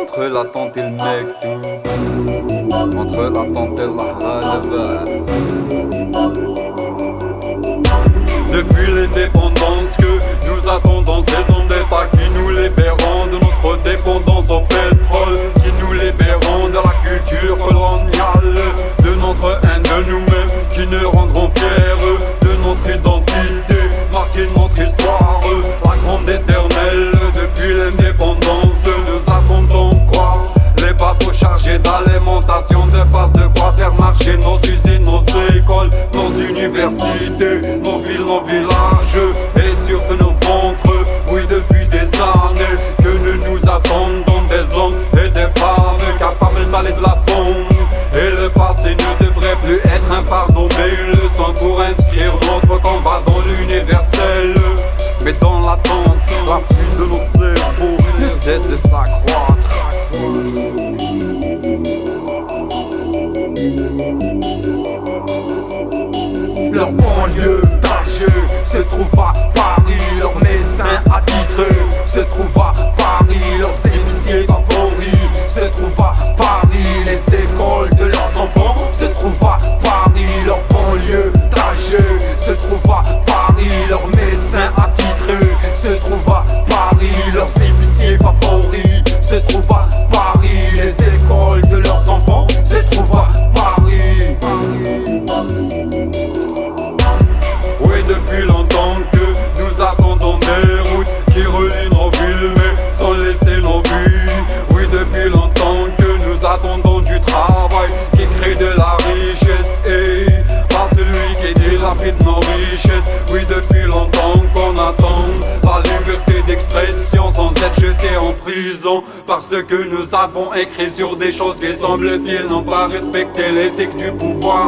Entre l'attente et le mec Entre l'attente et la relève Parce que nous avons écrit sur des choses qui semble-t-il n'ont pas respecté l'éthique du pouvoir.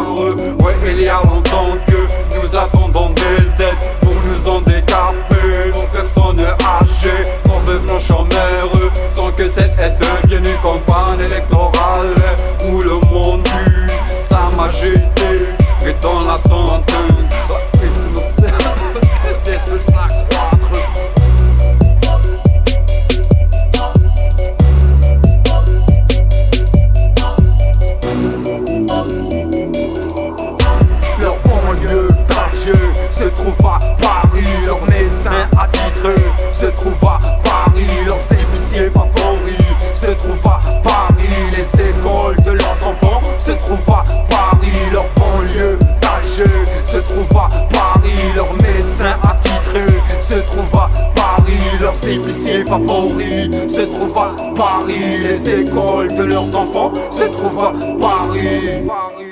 Ouais, il y a longtemps que nous attendons des aides pour nous handicaper Nos personnes âgées en devenant chômeurs Sans que cette aide devienne une campagne électorale. Où le monde tue sa majesté Et dans l'attente trouve à Paris Leur médecin attitré se trouve à Paris Leurs épiciers favoris. Se trouvent à Paris Les écoles de leurs enfants. Se trouvent à Paris Leur banlieue d'Alger se trouve à Paris Leur médecin attitré se trouve à Paris Leurs épiciers favoris. Se trouvent à Paris Les écoles de leurs enfants. Se trouvent à Paris